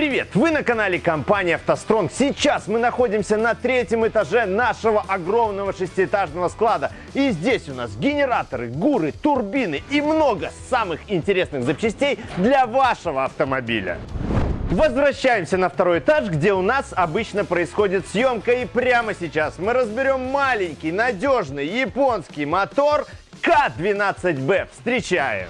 Привет! Вы на канале компании «АвтоСтронг». Сейчас мы находимся на третьем этаже нашего огромного шестиэтажного склада. И здесь у нас генераторы, гуры, турбины и много самых интересных запчастей для вашего автомобиля. Возвращаемся на второй этаж, где у нас обычно происходит съемка. И прямо сейчас мы разберем маленький, надежный японский мотор К12Б. Встречаем!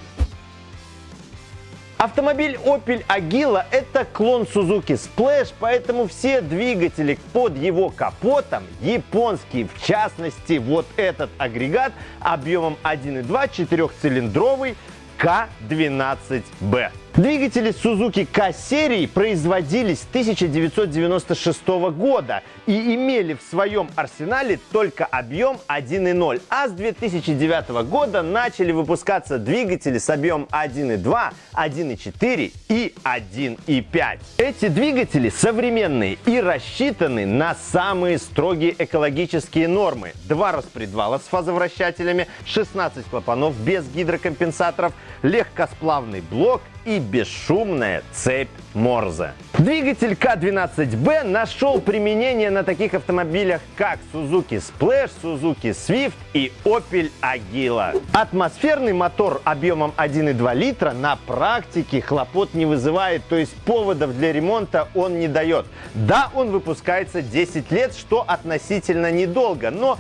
Автомобиль Opel Agila это клон Suzuki Splash, поэтому все двигатели под его капотом японские. В частности, вот этот агрегат объемом 1.2 четырехцилиндровый К12Б. Двигатели Suzuki K-серии производились с 1996 года и имели в своем арсенале только объем 1.0, а с 2009 года начали выпускаться двигатели с объемом 1.2, 1.4 и 1.5. Эти двигатели современные и рассчитаны на самые строгие экологические нормы. Два распредвала с фазовращателями, 16 клапанов без гидрокомпенсаторов, легкосплавный блок и бесшумная цепь Морзе. Двигатель К12Б нашел применение на таких автомобилях, как Suzuki Splash, Suzuki Swift и Opel Agila. Атмосферный мотор объемом 1,2 литра на практике хлопот не вызывает, то есть поводов для ремонта он не дает. Да, он выпускается 10 лет, что относительно недолго, но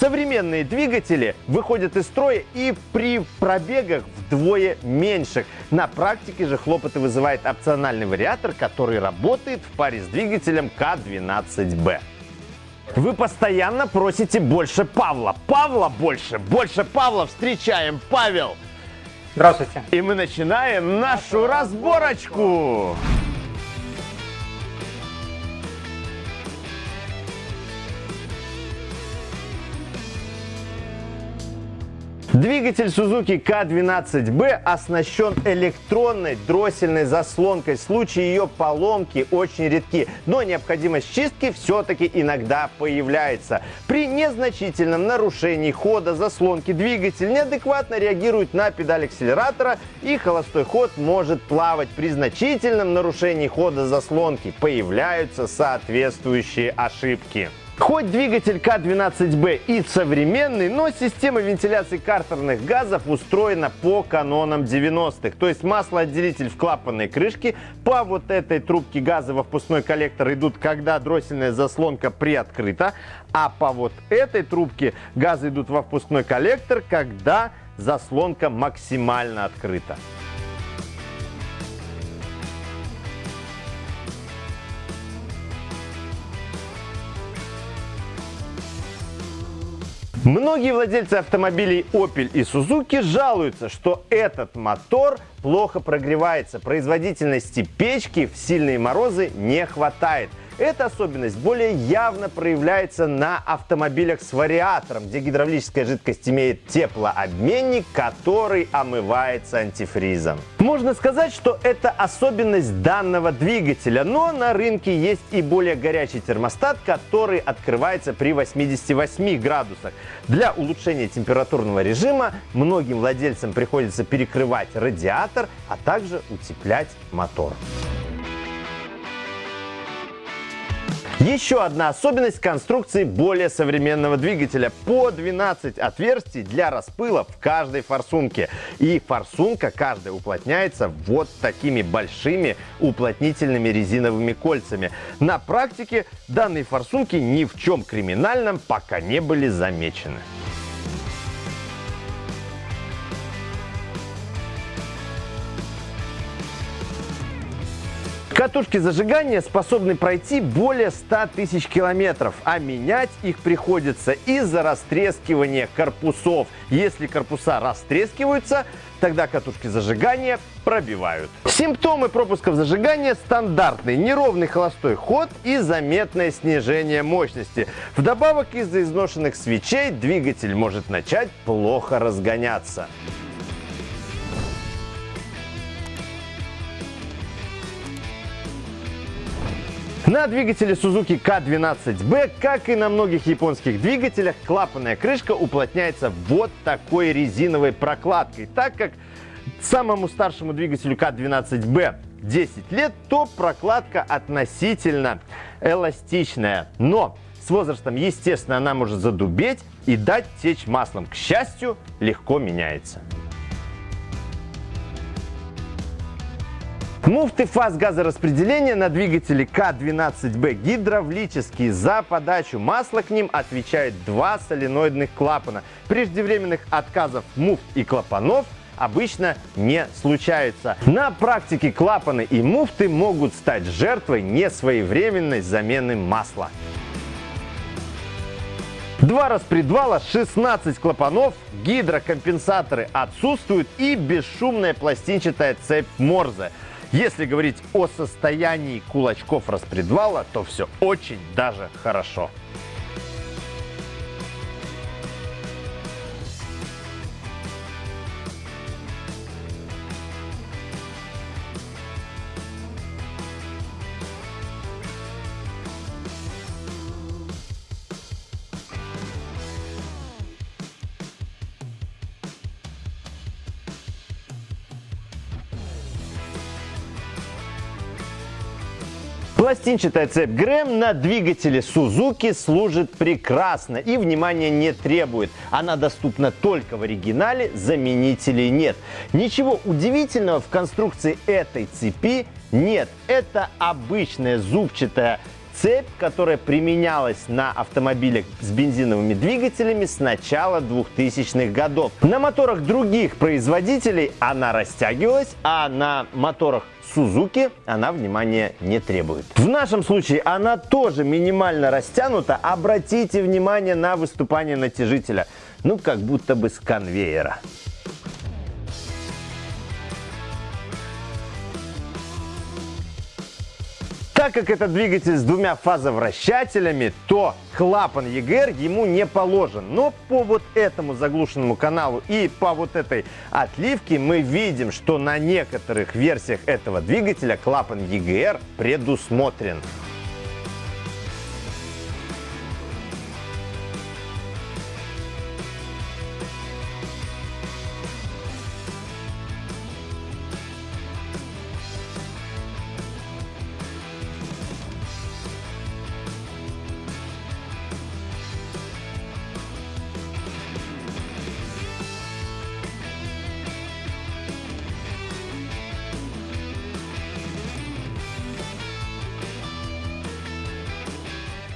Современные двигатели выходят из строя и при пробегах вдвое меньших. На практике же хлопоты вызывает опциональный вариатор, который работает в паре с двигателем К12Б. Вы постоянно просите больше Павла. Павла больше, больше Павла. Встречаем, Павел. Здравствуйте. И мы начинаем нашу разборочку. Двигатель Suzuki K12B оснащен электронной дроссельной заслонкой. Случаи ее поломки очень редки, но необходимость чистки все-таки иногда появляется. При незначительном нарушении хода заслонки двигатель неадекватно реагирует на педаль акселератора и холостой ход может плавать. При значительном нарушении хода заслонки появляются соответствующие ошибки. Хоть двигатель К12Б и современный, но система вентиляции картерных газов устроена по канонам 90-х. То есть маслоотделитель в клапанной крышке по вот этой трубке газа во впускной коллектор идут, когда дроссельная заслонка приоткрыта, а по вот этой трубке газы идут во впускной коллектор, когда заслонка максимально открыта. Многие владельцы автомобилей Opel и Suzuki жалуются, что этот мотор плохо прогревается. Производительности печки в сильные морозы не хватает. Эта особенность более явно проявляется на автомобилях с вариатором, где гидравлическая жидкость имеет теплообменник, который омывается антифризом. Можно сказать, что это особенность данного двигателя, но на рынке есть и более горячий термостат, который открывается при 88 градусах. Для улучшения температурного режима многим владельцам приходится перекрывать радиатор, а также утеплять мотор. Еще одна особенность конструкции более современного двигателя. По 12 отверстий для распыла в каждой форсунке. И форсунка каждая уплотняется вот такими большими уплотнительными резиновыми кольцами. На практике данные форсунки ни в чем криминальном пока не были замечены. Катушки зажигания способны пройти более 100 тысяч километров, а менять их приходится из-за растрескивания корпусов. Если корпуса растрескиваются, тогда катушки зажигания пробивают. Симптомы пропусков зажигания стандартные. Неровный холостой ход и заметное снижение мощности. Вдобавок из-за изношенных свечей двигатель может начать плохо разгоняться. На двигателе Suzuki K12B, как и на многих японских двигателях, клапанная крышка уплотняется вот такой резиновой прокладкой, так как самому старшему двигателю К12Б 10 лет, то прокладка относительно эластичная. Но с возрастом, естественно, она может задубеть и дать течь маслом. К счастью, легко меняется. Муфты фаз газораспределения на двигателе К12Б гидравлические. За подачу масла к ним отвечают два соленоидных клапана. Преждевременных отказов муфт и клапанов обычно не случаются. На практике клапаны и муфты могут стать жертвой несвоевременной замены масла. Два распредвала, 16 клапанов, гидрокомпенсаторы отсутствуют и бесшумная пластинчатая цепь Морзе. Если говорить о состоянии кулачков распредвала, то все очень даже хорошо. Пластинчатая цепь Грэм на двигателе Suzuki служит прекрасно и внимания не требует. Она доступна только в оригинале, заменителей нет. Ничего удивительного в конструкции этой цепи нет. Это обычная зубчатая Цепь, которая применялась на автомобилях с бензиновыми двигателями с начала 2000-х годов. На моторах других производителей она растягивалась, а на моторах Suzuki она внимания не требует. В нашем случае она тоже минимально растянута. Обратите внимание на выступание натяжителя. Ну, как будто бы с конвейера. Так как это двигатель с двумя фазовращателями, то клапан EGR ему не положен. Но по вот этому заглушенному каналу и по вот этой отливке мы видим, что на некоторых версиях этого двигателя клапан EGR предусмотрен.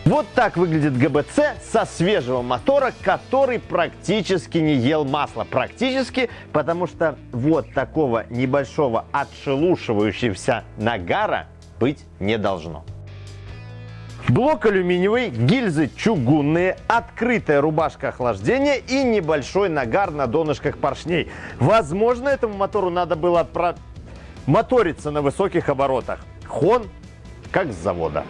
Вот так выглядит ГБЦ со свежего мотора, который практически не ел масло. Практически, потому что вот такого небольшого отшелушивающегося нагара быть не должно. Блок алюминиевый, гильзы чугунные, открытая рубашка охлаждения и небольшой нагар на донышках поршней. Возможно, этому мотору надо было про... моториться на высоких оборотах. Хон как с завода.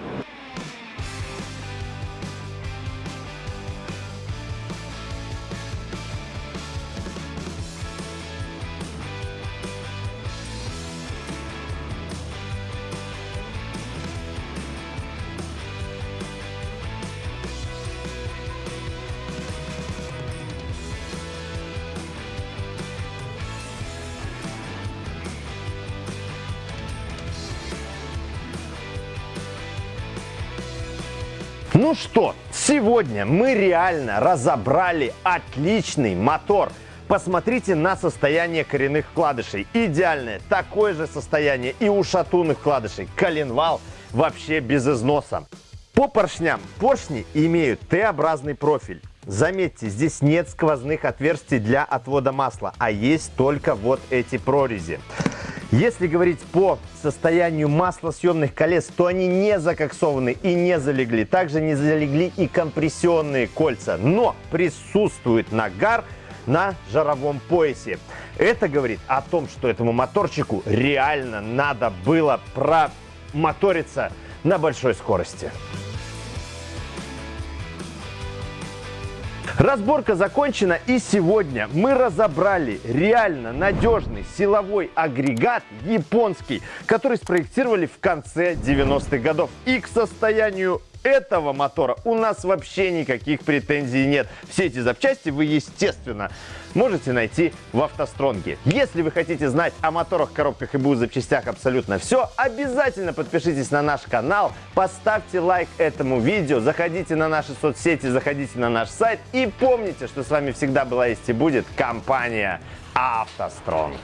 Ну что, сегодня мы реально разобрали отличный мотор. Посмотрите на состояние коренных вкладышей. Идеальное. Такое же состояние и у шатунных вкладышей. Коленвал вообще без износа. По поршням. Поршни имеют Т-образный профиль. Заметьте, здесь нет сквозных отверстий для отвода масла, а есть только вот эти прорези. Если говорить по состоянию маслосъемных колес, то они не закоксованы и не залегли. Также не залегли и компрессионные кольца. Но присутствует нагар на жаровом поясе. Это говорит о том, что этому моторчику реально надо было промоториться на большой скорости. Разборка закончена и сегодня мы разобрали реально надежный силовой агрегат японский, который спроектировали в конце 90-х годов. И к состоянию этого мотора у нас вообще никаких претензий нет. Все эти запчасти вы, естественно, можете найти в автостронге. Если вы хотите знать о моторах, коробках и БУ запчастях абсолютно все, обязательно подпишитесь на наш канал, поставьте лайк этому видео, заходите на наши соцсети, заходите на наш сайт и помните, что с вами всегда была есть и будет компания «АвтоСтронг».